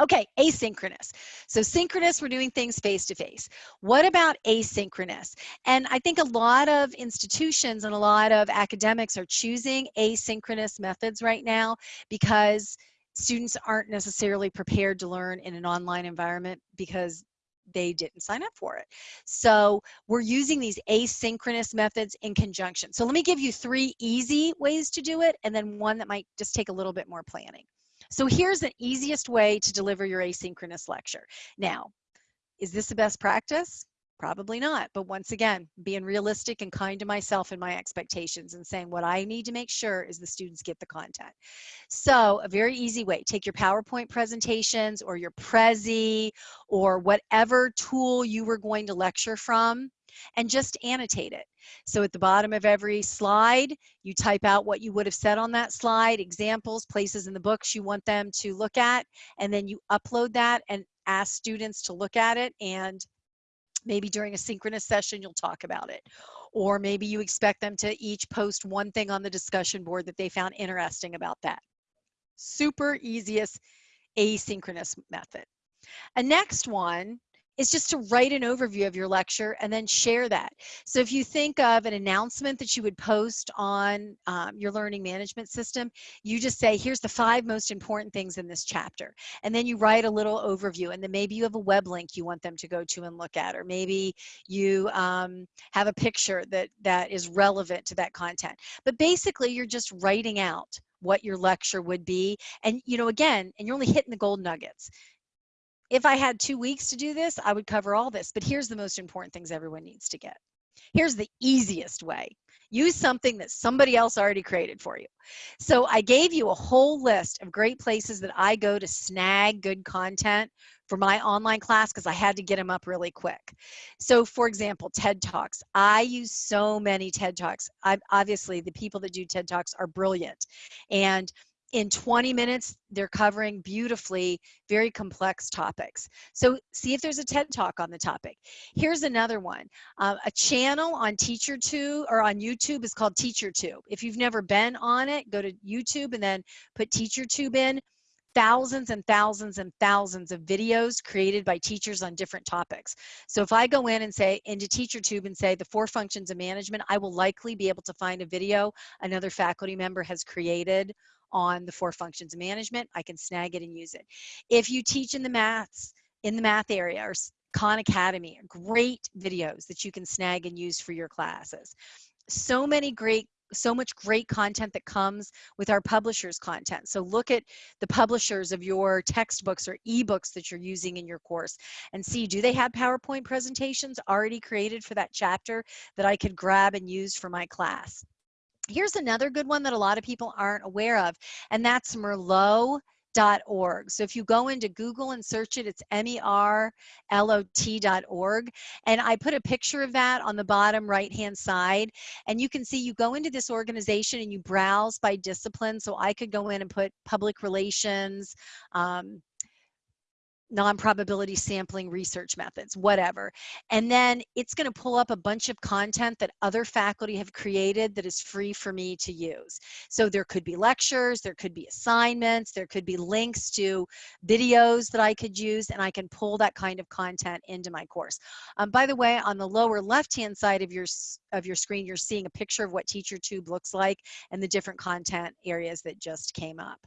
Okay, asynchronous. So synchronous, we're doing things face to face. What about asynchronous? And I think a lot of institutions and a lot of academics are choosing asynchronous methods right now because students aren't necessarily prepared to learn in an online environment because they didn't sign up for it. So we're using these asynchronous methods in conjunction. So let me give you three easy ways to do it and then one that might just take a little bit more planning. So here's the easiest way to deliver your asynchronous lecture. Now, is this the best practice? Probably not. But once again, being realistic and kind to myself and my expectations and saying what I need to make sure is the students get the content. So a very easy way, take your PowerPoint presentations or your Prezi or whatever tool you were going to lecture from and just annotate it. So at the bottom of every slide, you type out what you would have said on that slide, examples, places in the books you want them to look at, and then you upload that and ask students to look at it and maybe during a synchronous session you'll talk about it. Or maybe you expect them to each post one thing on the discussion board that they found interesting about that. Super easiest asynchronous method. A next one is just to write an overview of your lecture and then share that. So if you think of an announcement that you would post on um, your learning management system, you just say, here's the five most important things in this chapter. And then you write a little overview and then maybe you have a web link you want them to go to and look at, or maybe you um, have a picture that, that is relevant to that content. But basically you're just writing out what your lecture would be. And you know, again, and you're only hitting the gold nuggets if I had two weeks to do this, I would cover all this. But here's the most important things everyone needs to get. Here's the easiest way. Use something that somebody else already created for you. So I gave you a whole list of great places that I go to snag good content for my online class because I had to get them up really quick. So for example, TED Talks. I use so many TED Talks. I, obviously, the people that do TED Talks are brilliant. And in 20 minutes, they're covering beautifully very complex topics. So see if there's a TED Talk on the topic. Here's another one. Uh, a channel on TeacherTube or on YouTube is called TeacherTube. If you've never been on it, go to YouTube and then put TeacherTube in thousands and thousands and thousands of videos created by teachers on different topics. So if I go in and say into TeacherTube and say the four functions of management, I will likely be able to find a video another faculty member has created on the four functions of management, I can snag it and use it. If you teach in the maths, in the math area or Khan Academy, great videos that you can snag and use for your classes. So many great so much great content that comes with our publishers content. So look at the publishers of your textbooks or ebooks that you're using in your course and see, do they have PowerPoint presentations already created for that chapter that I could grab and use for my class? Here's another good one that a lot of people aren't aware of, and that's Merlot org. So if you go into Google and search it, it's M-E-R-L-O-T.org. And I put a picture of that on the bottom right-hand side. And you can see you go into this organization and you browse by discipline. So I could go in and put public relations, um, non-probability sampling research methods, whatever. And then it's going to pull up a bunch of content that other faculty have created that is free for me to use. So there could be lectures, there could be assignments, there could be links to videos that I could use, and I can pull that kind of content into my course. Um, by the way, on the lower left-hand side of your, of your screen, you're seeing a picture of what TeacherTube looks like and the different content areas that just came up.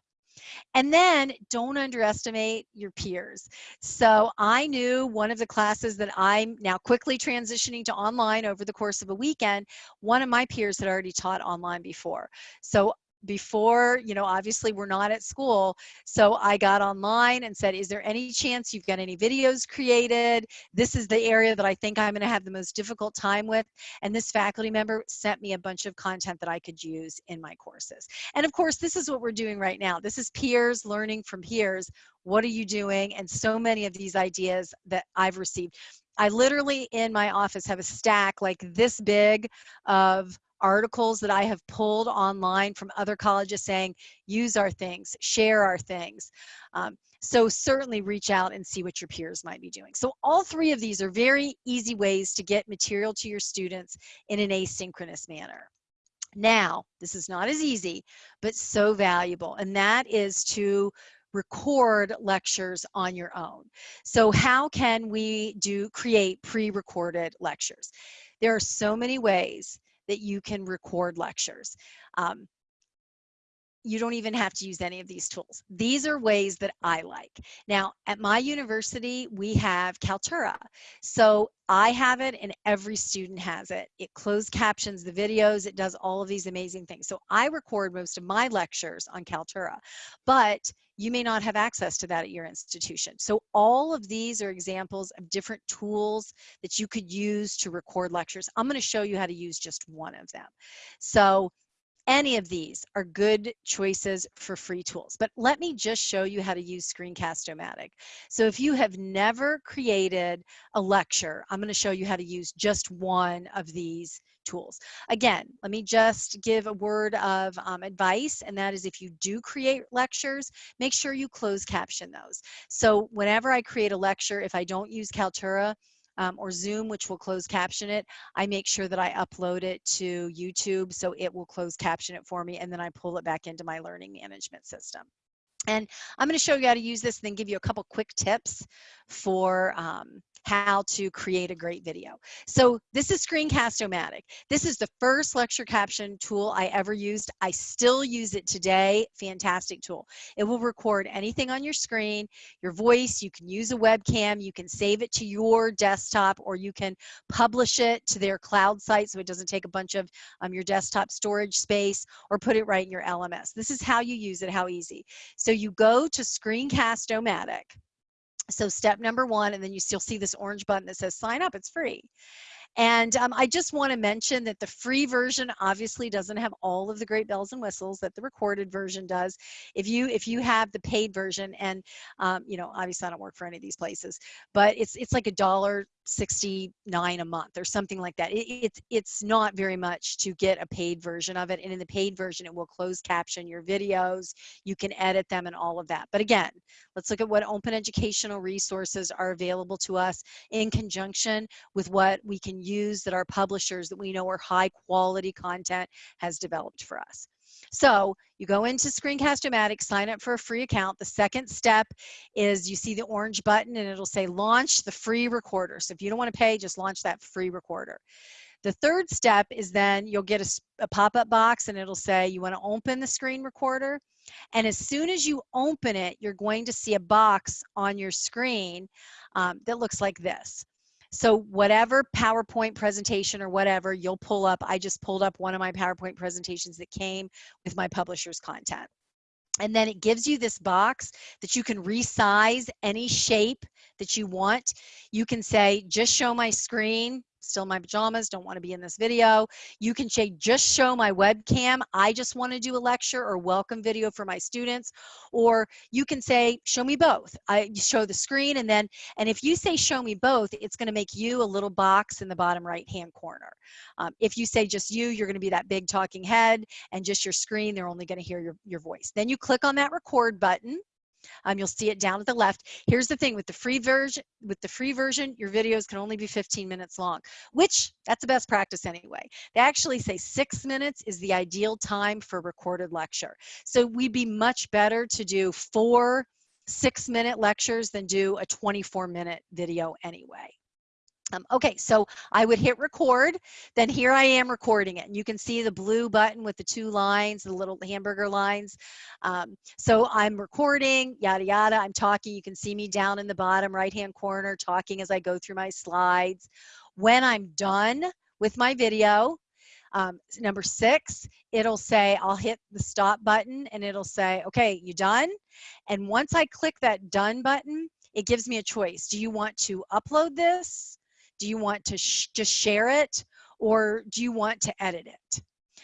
And then don't underestimate your peers. So I knew one of the classes that I'm now quickly transitioning to online over the course of a weekend, one of my peers had already taught online before. So before, you know, obviously we're not at school. So I got online and said, is there any chance you've got any videos created? This is the area that I think I'm going to have the most difficult time with. And this faculty member sent me a bunch of content that I could use in my courses. And of course, this is what we're doing right now. This is peers learning from peers. What are you doing? And so many of these ideas that I've received. I literally in my office have a stack like this big of articles that I have pulled online from other colleges saying, use our things, share our things. Um, so certainly reach out and see what your peers might be doing. So all three of these are very easy ways to get material to your students in an asynchronous manner. Now, this is not as easy, but so valuable, and that is to record lectures on your own. So how can we do create pre-recorded lectures? There are so many ways that you can record lectures. Um, you don't even have to use any of these tools. These are ways that I like. Now, at my university, we have Kaltura. So I have it and every student has it. It closed captions the videos, it does all of these amazing things. So I record most of my lectures on Kaltura, but you may not have access to that at your institution. So all of these are examples of different tools that you could use to record lectures. I'm gonna show you how to use just one of them. So any of these are good choices for free tools. But let me just show you how to use Screencast-O-Matic. So if you have never created a lecture, I'm going to show you how to use just one of these tools. Again, let me just give a word of um, advice, and that is if you do create lectures, make sure you close caption those. So whenever I create a lecture, if I don't use Kaltura, um, or Zoom, which will close caption it, I make sure that I upload it to YouTube so it will close caption it for me and then I pull it back into my learning management system. And I'm going to show you how to use this and then give you a couple quick tips for um, how to create a great video. So this is Screencast-O-Matic. This is the first lecture caption tool I ever used. I still use it today. Fantastic tool. It will record anything on your screen, your voice. You can use a webcam. You can save it to your desktop or you can publish it to their cloud site so it doesn't take a bunch of um, your desktop storage space or put it right in your LMS. This is how you use it, how easy. So you go to Screencast-O-Matic so step number one, and then you still see this orange button that says sign up, it's free. And um, I just want to mention that the free version obviously doesn't have all of the great bells and whistles that the recorded version does. If you if you have the paid version, and um, you know obviously I don't work for any of these places, but it's it's like a dollar 69 a month or something like that. It, it's it's not very much to get a paid version of it. And in the paid version, it will close caption your videos. You can edit them and all of that. But again, let's look at what open educational resources are available to us in conjunction with what we can use that our publishers that we know are high quality content has developed for us. So you go into Screencast-O-Matic, sign up for a free account. The second step is you see the orange button and it'll say launch the free recorder. So if you don't want to pay, just launch that free recorder. The third step is then you'll get a, a pop-up box and it'll say you want to open the screen recorder. And as soon as you open it, you're going to see a box on your screen um, that looks like this. So whatever PowerPoint presentation or whatever you'll pull up, I just pulled up one of my PowerPoint presentations that came with my publisher's content. And then it gives you this box that you can resize any shape that you want. You can say, just show my screen, still my pajamas, don't want to be in this video. You can say, just show my webcam. I just want to do a lecture or welcome video for my students. Or you can say, show me both. I show the screen and then, and if you say show me both, it's going to make you a little box in the bottom right hand corner. Um, if you say just you, you're going to be that big talking head and just your screen, they're only going to hear your, your voice. Then you click on that record button um, you'll see it down at the left. Here's the thing with the free version, with the free version, your videos can only be 15 minutes long, which that's the best practice anyway. They actually say six minutes is the ideal time for recorded lecture. So we'd be much better to do four six minute lectures than do a 24 minute video anyway. Um, okay, so I would hit record, then here I am recording it. And you can see the blue button with the two lines, the little hamburger lines. Um, so I'm recording, yada, yada. I'm talking. You can see me down in the bottom right-hand corner talking as I go through my slides. When I'm done with my video, um, number six, it'll say, I'll hit the stop button and it'll say, okay, you done? And once I click that done button, it gives me a choice. Do you want to upload this? Do you want to sh just share it or do you want to edit it?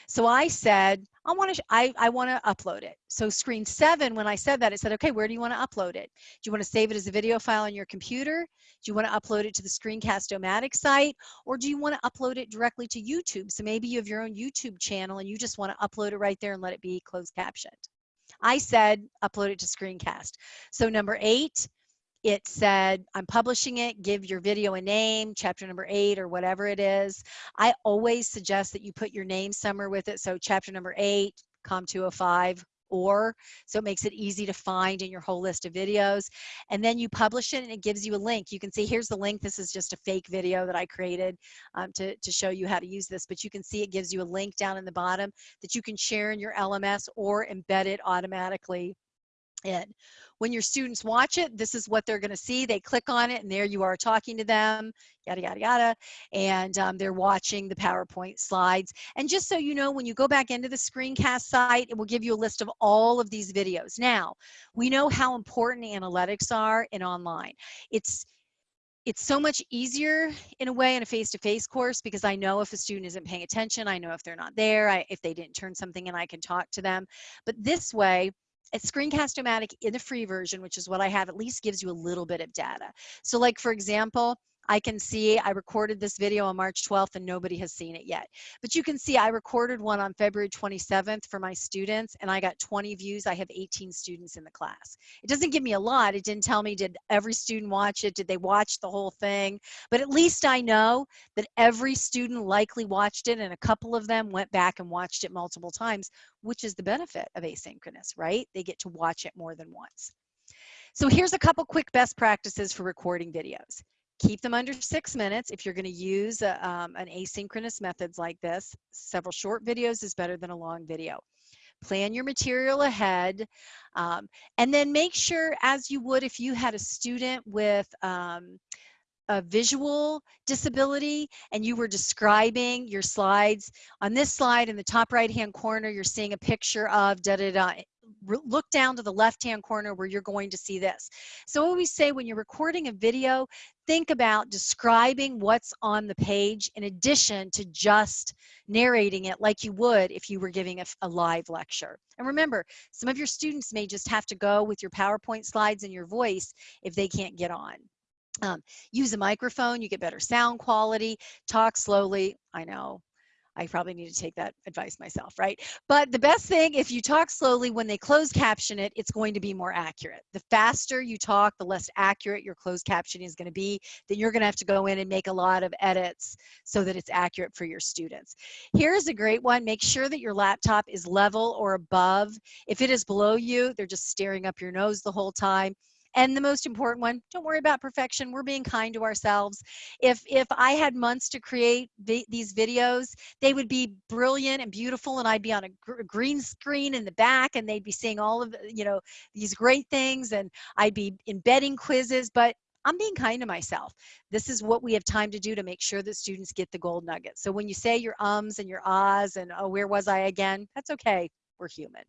So I said, I want to, I, I want to upload it. So screen seven, when I said that, it said, okay, where do you want to upload it? Do you want to save it as a video file on your computer? Do you want to upload it to the Screencast-O-Matic site? Or do you want to upload it directly to YouTube? So maybe you have your own YouTube channel and you just want to upload it right there and let it be closed captioned. I said, upload it to Screencast. So number eight, it said, I'm publishing it, give your video a name, chapter number eight or whatever it is. I always suggest that you put your name somewhere with it. So chapter number eight, COM 205, or so it makes it easy to find in your whole list of videos and then you publish it and it gives you a link you can see here's the link this is just a fake video that i created um, to, to show you how to use this but you can see it gives you a link down in the bottom that you can share in your lms or embed it automatically in. When your students watch it, this is what they're going to see. They click on it, and there you are talking to them, yada, yada, yada. And um, they're watching the PowerPoint slides. And just so you know, when you go back into the screencast site, it will give you a list of all of these videos. Now, we know how important analytics are in online. It's it's so much easier in a way in a face-to-face -face course because I know if a student isn't paying attention, I know if they're not there, I, if they didn't turn something in, I can talk to them. But this way, Screencast-O-Matic in the free version, which is what I have, at least gives you a little bit of data. So like, for example, I can see I recorded this video on March 12th and nobody has seen it yet. But you can see I recorded one on February 27th for my students and I got 20 views. I have 18 students in the class. It doesn't give me a lot. It didn't tell me did every student watch it? Did they watch the whole thing? But at least I know that every student likely watched it and a couple of them went back and watched it multiple times, which is the benefit of asynchronous, right? They get to watch it more than once. So here's a couple quick best practices for recording videos keep them under six minutes. If you're going to use a, um, an asynchronous methods like this several short videos is better than a long video. Plan your material ahead um, and then make sure as you would if you had a student with um, a visual disability and you were describing your slides on this slide in the top right hand corner you're seeing a picture of da da da look down to the left-hand corner where you're going to see this. So I always say when you're recording a video, think about describing what's on the page in addition to just narrating it like you would if you were giving a, a live lecture. And remember, some of your students may just have to go with your PowerPoint slides and your voice if they can't get on. Um, use a microphone, you get better sound quality, talk slowly. I know I probably need to take that advice myself, right? But the best thing, if you talk slowly, when they close caption it, it's going to be more accurate. The faster you talk, the less accurate your closed captioning is going to be. Then you're going to have to go in and make a lot of edits so that it's accurate for your students. Here's a great one. Make sure that your laptop is level or above. If it is below you, they're just staring up your nose the whole time and the most important one don't worry about perfection we're being kind to ourselves if if i had months to create vi these videos they would be brilliant and beautiful and i'd be on a gr green screen in the back and they'd be seeing all of you know these great things and i'd be embedding quizzes but I'm being kind to myself. This is what we have time to do to make sure that students get the gold nuggets. So when you say your ums and your ahs and oh, where was I again? That's okay. We're human.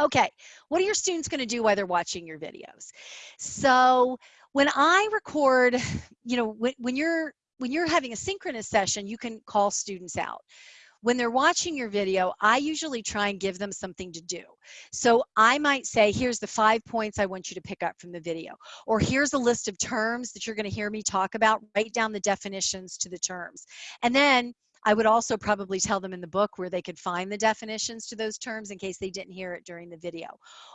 Okay, what are your students going to do while they're watching your videos? So when I record, you know, when, when you're when you're having a synchronous session, you can call students out. When they're watching your video, I usually try and give them something to do. So I might say, here's the five points I want you to pick up from the video. Or here's a list of terms that you're gonna hear me talk about. Write down the definitions to the terms. And then I would also probably tell them in the book where they could find the definitions to those terms in case they didn't hear it during the video.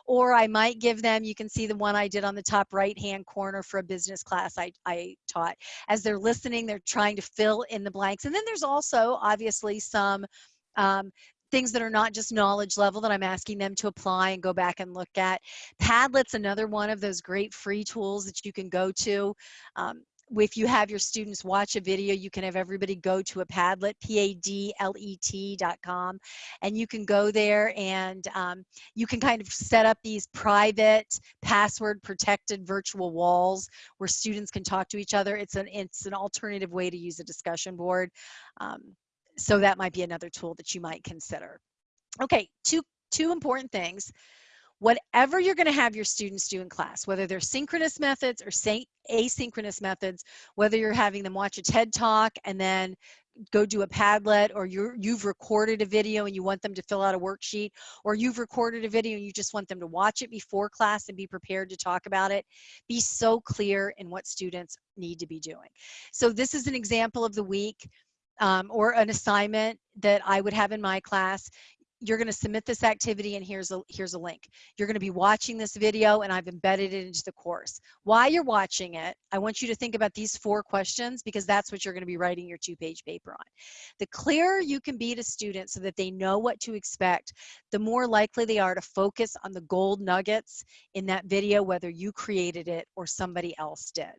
Or I might give them, you can see the one I did on the top right hand corner for a business class I, I taught. As they're listening, they're trying to fill in the blanks. And then there's also obviously some um, things that are not just knowledge level that I'm asking them to apply and go back and look at. Padlet's another one of those great free tools that you can go to. Um, if you have your students watch a video, you can have everybody go to a Padlet, P-A-D-L-E-T dot com, and you can go there and um, you can kind of set up these private, password protected virtual walls where students can talk to each other. It's an, it's an alternative way to use a discussion board. Um, so that might be another tool that you might consider. Okay, two, two important things whatever you're going to have your students do in class, whether they're synchronous methods or asynchronous methods, whether you're having them watch a TED Talk and then go do a Padlet or you you've recorded a video and you want them to fill out a worksheet or you've recorded a video and you just want them to watch it before class and be prepared to talk about it, be so clear in what students need to be doing. So this is an example of the week um, or an assignment that I would have in my class you're going to submit this activity and here's a here's a link. You're going to be watching this video and i've embedded it into the course. While you're watching it i want you to think about these four questions because that's what you're going to be writing your two page paper on. The clearer you can be to students so that they know what to expect the more likely they are to focus on the gold nuggets in that video whether you created it or somebody else did